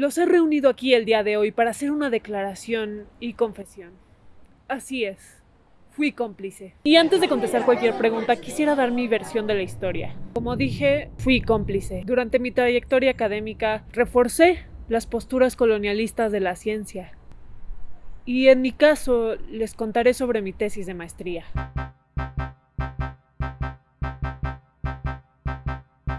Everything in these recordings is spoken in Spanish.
Los he reunido aquí el día de hoy para hacer una declaración y confesión. Así es, fui cómplice. Y antes de contestar cualquier pregunta, quisiera dar mi versión de la historia. Como dije, fui cómplice. Durante mi trayectoria académica, reforcé las posturas colonialistas de la ciencia. Y en mi caso, les contaré sobre mi tesis de maestría.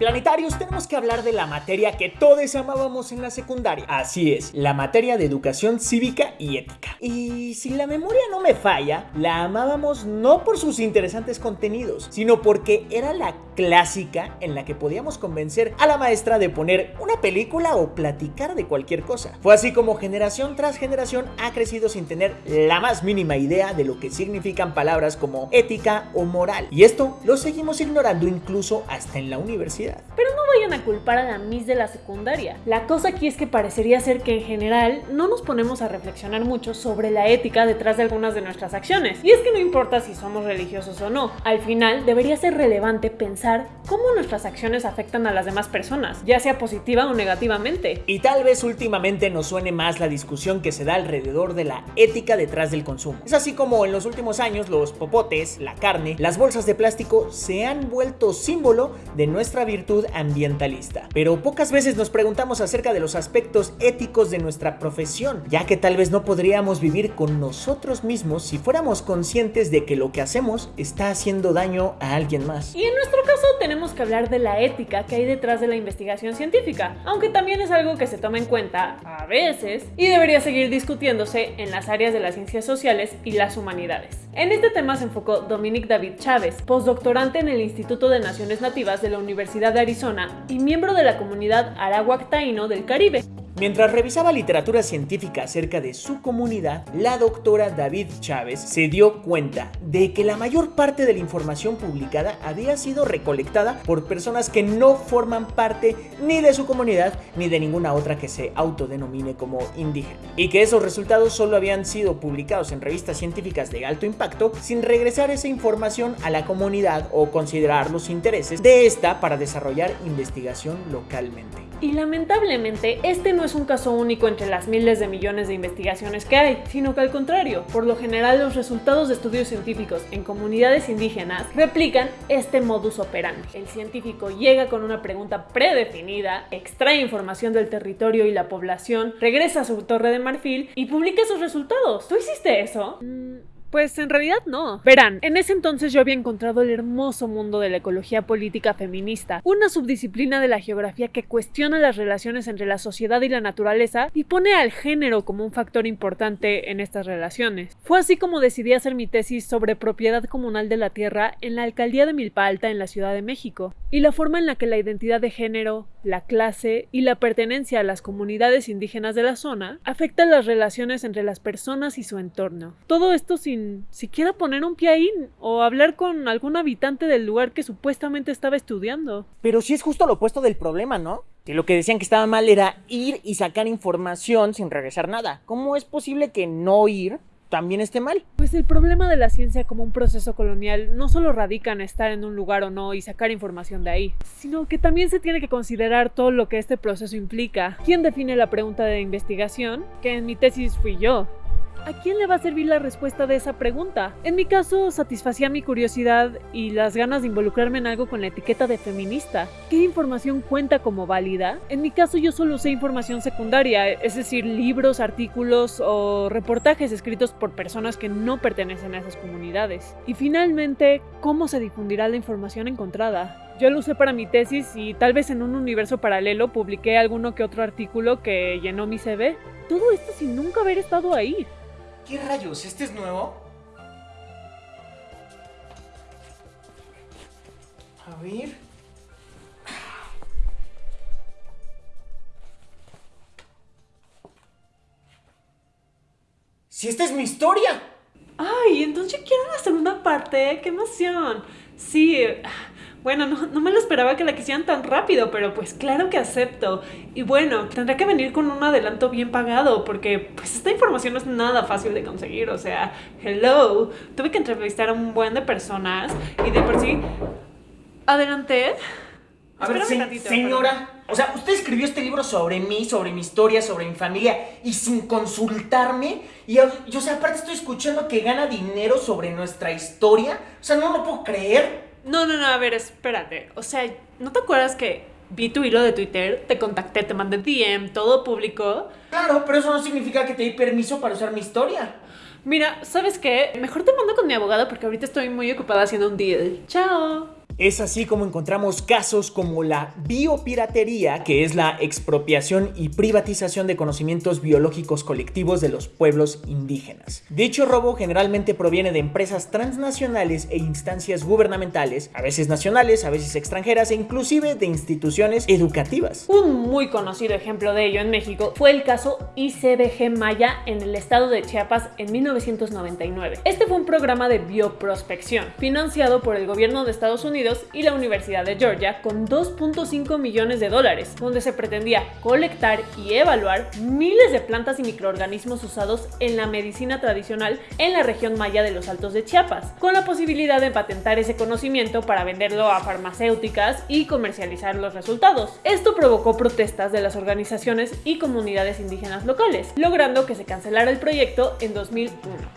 Planetarios, tenemos que hablar de la materia que todos amábamos en la secundaria. Así es, la materia de educación cívica y ética. Y si la memoria no me falla, la amábamos no por sus interesantes contenidos, sino porque era la clásica en la que podíamos convencer a la maestra de poner una película o platicar de cualquier cosa. Fue así como generación tras generación ha crecido sin tener la más mínima idea de lo que significan palabras como ética o moral. Y esto lo seguimos ignorando incluso hasta en la universidad. Pero no vayan a culpar a la Miss de la secundaria. La cosa aquí es que parecería ser que en general no nos ponemos a reflexionar mucho sobre la ética detrás de algunas de nuestras acciones. Y es que no importa si somos religiosos o no, al final debería ser relevante pensar cómo nuestras acciones afectan a las demás personas, ya sea positiva o negativamente. Y tal vez últimamente nos suene más la discusión que se da alrededor de la ética detrás del consumo. Es así como en los últimos años los popotes, la carne, las bolsas de plástico se han vuelto símbolo de nuestra virtud ambientalista. Pero pocas veces nos preguntamos acerca de los aspectos éticos de nuestra profesión, ya que tal vez no podríamos vivir con nosotros mismos si fuéramos conscientes de que lo que hacemos está haciendo daño a alguien más. Y en nuestro caso tenemos que hablar de la ética que hay detrás de la investigación científica, aunque también es algo que se toma en cuenta a veces y debería seguir discutiéndose en las áreas de las ciencias sociales y las humanidades. En este tema se enfocó Dominic David Chávez, postdoctorante en el Instituto de Naciones Nativas de la Universidad de Arizona y miembro de la comunidad Arawak Taíno del Caribe. Mientras revisaba literatura científica acerca de su comunidad, la doctora David Chávez se dio cuenta de que la mayor parte de la información publicada había sido recolectada por personas que no forman parte ni de su comunidad ni de ninguna otra que se autodenomine como indígena. Y que esos resultados solo habían sido publicados en revistas científicas de alto impacto sin regresar esa información a la comunidad o considerar los intereses de esta para desarrollar investigación localmente. Y lamentablemente este no es un caso único entre las miles de millones de investigaciones que hay, sino que al contrario, por lo general los resultados de estudios científicos en comunidades indígenas replican este modus operandi. El científico llega con una pregunta predefinida, extrae información del territorio y la población, regresa a su torre de marfil y publica sus resultados. ¿Tú hiciste eso? Mm, pues en realidad no. Verán, en ese entonces yo había encontrado el hermoso mundo de la ecología política feminista, una subdisciplina de la geografía que cuestiona las relaciones entre la sociedad y la naturaleza y pone al género como un factor importante en estas relaciones. Fue así como decidí hacer mi tesis sobre propiedad comunal de la tierra en la alcaldía de Milpa Alta en la Ciudad de México, y la forma en la que la identidad de género, la clase y la pertenencia a las comunidades indígenas de la zona afectan las relaciones entre las personas y su entorno. Todo esto sin siquiera poner un pie ahí o hablar con algún habitante del lugar que supuestamente estaba estudiando. Pero sí es justo lo opuesto del problema, ¿no? Que lo que decían que estaba mal era ir y sacar información sin regresar nada. ¿Cómo es posible que no ir también esté mal. Pues el problema de la ciencia como un proceso colonial no solo radica en estar en un lugar o no y sacar información de ahí, sino que también se tiene que considerar todo lo que este proceso implica. ¿Quién define la pregunta de investigación? Que en mi tesis fui yo. ¿A quién le va a servir la respuesta de esa pregunta? En mi caso, satisfacía mi curiosidad y las ganas de involucrarme en algo con la etiqueta de feminista. ¿Qué información cuenta como válida? En mi caso, yo solo usé información secundaria, es decir, libros, artículos o reportajes escritos por personas que no pertenecen a esas comunidades. Y finalmente, ¿cómo se difundirá la información encontrada? Yo lo usé para mi tesis y tal vez en un universo paralelo publiqué alguno que otro artículo que llenó mi CV. Todo esto sin nunca haber estado ahí. ¿Qué rayos? ¿Este es nuevo? A ver... ¡Si esta es mi historia! ¡Ay! Entonces quiero la segunda parte. ¡Qué emoción! Sí... Bueno, no, me lo esperaba que la quisieran tan rápido, pero pues claro que acepto. Y bueno, tendré que venir con un adelanto bien pagado, porque pues esta información no es nada fácil de conseguir. O sea, hello, tuve que entrevistar a un buen de personas y de por sí... Adelante. A ver, señora, O sea, usted escribió este libro sobre mí, sobre mi historia, sobre mi familia y sin consultarme. Y yo, o sea, aparte estoy escuchando que gana dinero sobre nuestra historia. O sea, no lo puedo creer. No, no, no, a ver, espérate. O sea, ¿no te acuerdas que vi tu hilo de Twitter, te contacté, te mandé DM, todo público? Claro, pero eso no significa que te di permiso para usar mi historia. Mira, ¿sabes qué? Mejor te mando con mi abogado porque ahorita estoy muy ocupada haciendo un deal. Chao. Es así como encontramos casos como la biopiratería, que es la expropiación y privatización de conocimientos biológicos colectivos de los pueblos indígenas. Dicho robo generalmente proviene de empresas transnacionales e instancias gubernamentales, a veces nacionales, a veces extranjeras e inclusive de instituciones educativas. Un muy conocido ejemplo de ello en México fue el caso ICBG Maya en el estado de Chiapas en 1999. Este fue un programa de bioprospección financiado por el gobierno de Estados Unidos y la Universidad de Georgia con 2.5 millones de dólares, donde se pretendía colectar y evaluar miles de plantas y microorganismos usados en la medicina tradicional en la región maya de los Altos de Chiapas, con la posibilidad de patentar ese conocimiento para venderlo a farmacéuticas y comercializar los resultados. Esto provocó protestas de las organizaciones y comunidades indígenas locales, logrando que se cancelara el proyecto en 2001.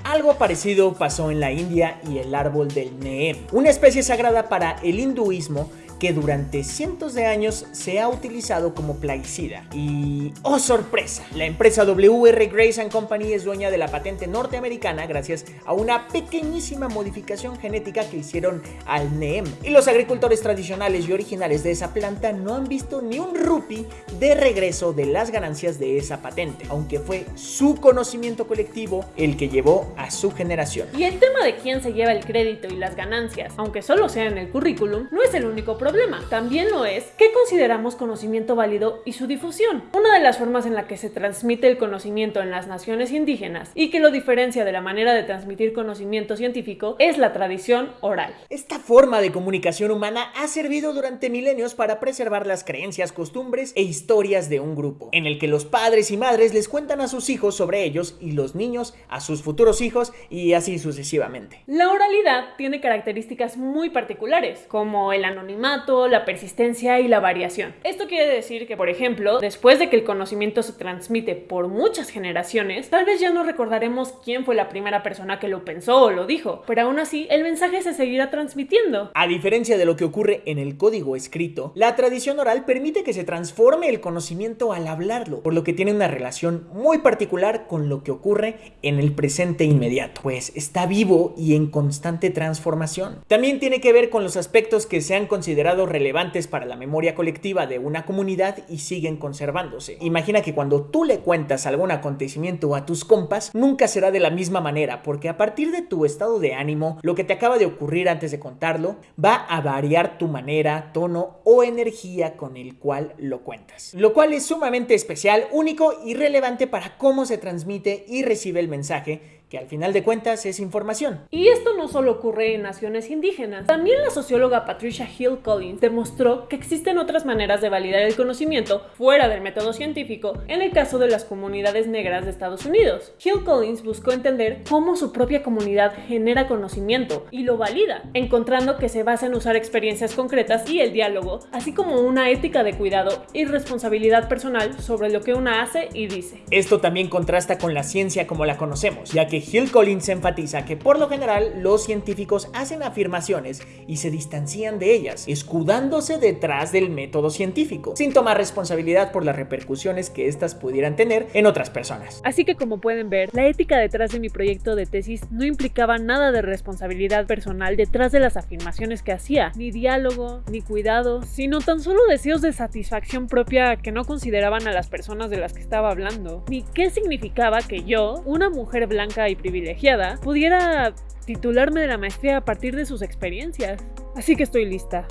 Algo parecido pasó en la India y el árbol del Neem, una especie sagrada para el hinduismo que durante cientos de años se ha utilizado como plaguicida. Y ¡oh sorpresa! La empresa WR Grace Company es dueña de la patente norteamericana gracias a una pequeñísima modificación genética que hicieron al NEEM. Y los agricultores tradicionales y originales de esa planta no han visto ni un rupee de regreso de las ganancias de esa patente, aunque fue su conocimiento colectivo el que llevó a su generación. Y el tema de quién se lleva el crédito y las ganancias, aunque solo sea en el currículum, no es el único problema problema. También lo es qué consideramos conocimiento válido y su difusión. Una de las formas en la que se transmite el conocimiento en las naciones indígenas y que lo diferencia de la manera de transmitir conocimiento científico es la tradición oral. Esta forma de comunicación humana ha servido durante milenios para preservar las creencias, costumbres e historias de un grupo, en el que los padres y madres les cuentan a sus hijos sobre ellos y los niños a sus futuros hijos y así sucesivamente. La oralidad tiene características muy particulares, como el anonimato, la persistencia y la variación. Esto quiere decir que, por ejemplo, después de que el conocimiento se transmite por muchas generaciones, tal vez ya no recordaremos quién fue la primera persona que lo pensó o lo dijo, pero aún así el mensaje se seguirá transmitiendo. A diferencia de lo que ocurre en el código escrito, la tradición oral permite que se transforme el conocimiento al hablarlo, por lo que tiene una relación muy particular con lo que ocurre en el presente inmediato, pues está vivo y en constante transformación. También tiene que ver con los aspectos que se han considerado relevantes para la memoria colectiva de una comunidad y siguen conservándose. Imagina que cuando tú le cuentas algún acontecimiento a tus compas, nunca será de la misma manera, porque a partir de tu estado de ánimo, lo que te acaba de ocurrir antes de contarlo, va a variar tu manera, tono o energía con el cual lo cuentas. Lo cual es sumamente especial, único y relevante para cómo se transmite y recibe el mensaje que al final de cuentas es información. Y esto no solo ocurre en naciones indígenas. También la socióloga Patricia Hill Collins demostró que existen otras maneras de validar el conocimiento fuera del método científico en el caso de las comunidades negras de Estados Unidos. Hill Collins buscó entender cómo su propia comunidad genera conocimiento y lo valida, encontrando que se basa en usar experiencias concretas y el diálogo, así como una ética de cuidado y responsabilidad personal sobre lo que una hace y dice. Esto también contrasta con la ciencia como la conocemos, ya que Hill Collins enfatiza que por lo general los científicos hacen afirmaciones y se distancian de ellas, escudándose detrás del método científico, sin tomar responsabilidad por las repercusiones que éstas pudieran tener en otras personas. Así que como pueden ver, la ética detrás de mi proyecto de tesis no implicaba nada de responsabilidad personal detrás de las afirmaciones que hacía, ni diálogo, ni cuidado, sino tan solo deseos de satisfacción propia que no consideraban a las personas de las que estaba hablando, ni qué significaba que yo, una mujer blanca y privilegiada, pudiera titularme de la maestría a partir de sus experiencias. Así que estoy lista.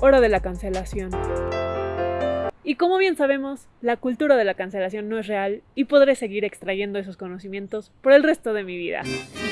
Hora de la cancelación. Y como bien sabemos, la cultura de la cancelación no es real y podré seguir extrayendo esos conocimientos por el resto de mi vida.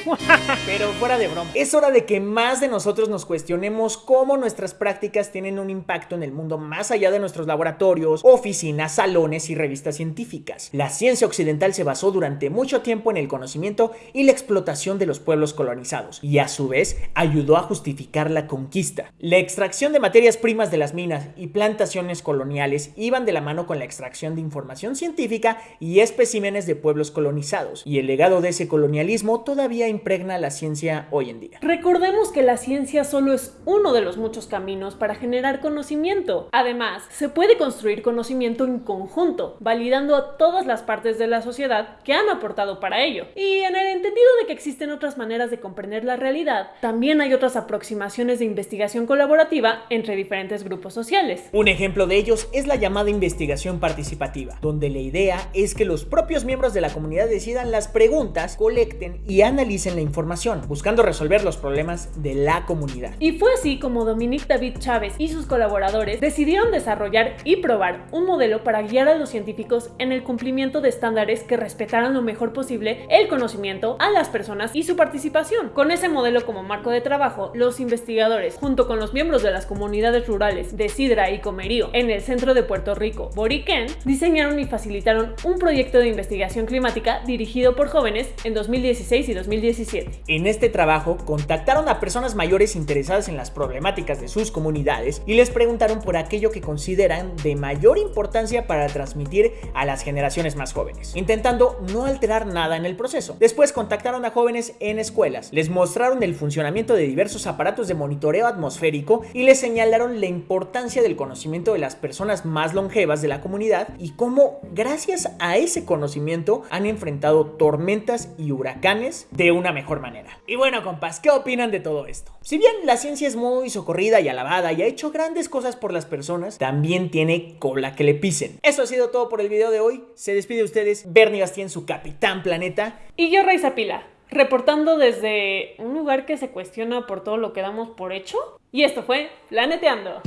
Pero fuera de broma, es hora de que más de nosotros nos cuestionemos cómo nuestras prácticas tienen un impacto en el mundo más allá de nuestros laboratorios, oficinas, salones y revistas científicas. La ciencia occidental se basó durante mucho tiempo en el conocimiento y la explotación de los pueblos colonizados y a su vez ayudó a justificar la conquista. La extracción de materias primas de las minas y plantaciones coloniales y iban de la mano con la extracción de información científica y especímenes de pueblos colonizados, y el legado de ese colonialismo todavía impregna la ciencia hoy en día. Recordemos que la ciencia solo es uno de los muchos caminos para generar conocimiento. Además, se puede construir conocimiento en conjunto, validando a todas las partes de la sociedad que han aportado para ello. Y en el entendido de que existen otras maneras de comprender la realidad, también hay otras aproximaciones de investigación colaborativa entre diferentes grupos sociales. Un ejemplo de ellos es la llamada investigación participativa, donde la idea es que los propios miembros de la comunidad decidan las preguntas, colecten y analicen la información, buscando resolver los problemas de la comunidad. Y fue así como Dominique David Chávez y sus colaboradores decidieron desarrollar y probar un modelo para guiar a los científicos en el cumplimiento de estándares que respetaran lo mejor posible el conocimiento a las personas y su participación. Con ese modelo como marco de trabajo, los investigadores, junto con los miembros de las comunidades rurales de Sidra y Comerío en el centro de Puerto Rico, Boriquén, diseñaron y facilitaron un proyecto de investigación climática dirigido por jóvenes en 2016 y 2017. En este trabajo contactaron a personas mayores interesadas en las problemáticas de sus comunidades y les preguntaron por aquello que consideran de mayor importancia para transmitir a las generaciones más jóvenes, intentando no alterar nada en el proceso. Después contactaron a jóvenes en escuelas, les mostraron el funcionamiento de diversos aparatos de monitoreo atmosférico y les señalaron la importancia del conocimiento de las personas más longevas de la comunidad y cómo gracias a ese conocimiento han enfrentado tormentas y huracanes de una mejor manera. Y bueno compas, ¿qué opinan de todo esto? Si bien la ciencia es muy socorrida y alabada y ha hecho grandes cosas por las personas, también tiene cola que le pisen. Eso ha sido todo por el video de hoy. Se despide de ustedes Bernie Bastien, su capitán planeta. Y yo, Raiza Pila, reportando desde un lugar que se cuestiona por todo lo que damos por hecho. Y esto fue Planeteando.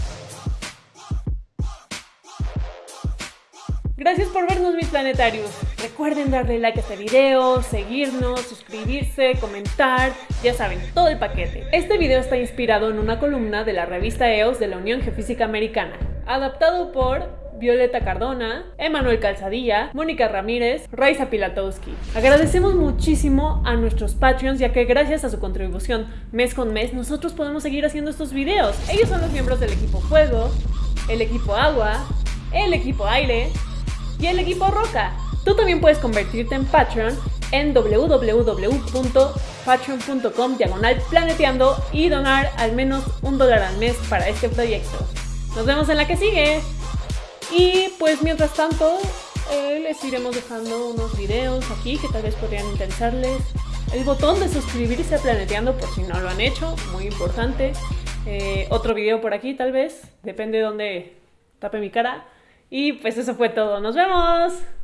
Gracias por vernos mis planetarios. Recuerden darle like a este video, seguirnos, suscribirse, comentar, ya saben, todo el paquete. Este video está inspirado en una columna de la revista EOS de la Unión Geofísica Americana, adaptado por Violeta Cardona, Emanuel Calzadilla, Mónica Ramírez, Raiza Pilatowski. Agradecemos muchísimo a nuestros Patreons ya que gracias a su contribución mes con mes nosotros podemos seguir haciendo estos videos. Ellos son los miembros del equipo Fuego, el equipo Agua, el equipo Aire, y el equipo Roca. Tú también puedes convertirte en Patreon en www.patreon.com diagonal planeteando y donar al menos un dólar al mes para este proyecto. Nos vemos en la que sigue. Y pues mientras tanto, eh, les iremos dejando unos videos aquí que tal vez podrían interesarles. El botón de suscribirse a Planeteando por si no lo han hecho, muy importante. Eh, otro video por aquí tal vez, depende de dónde tape mi cara. Y pues eso fue todo. ¡Nos vemos!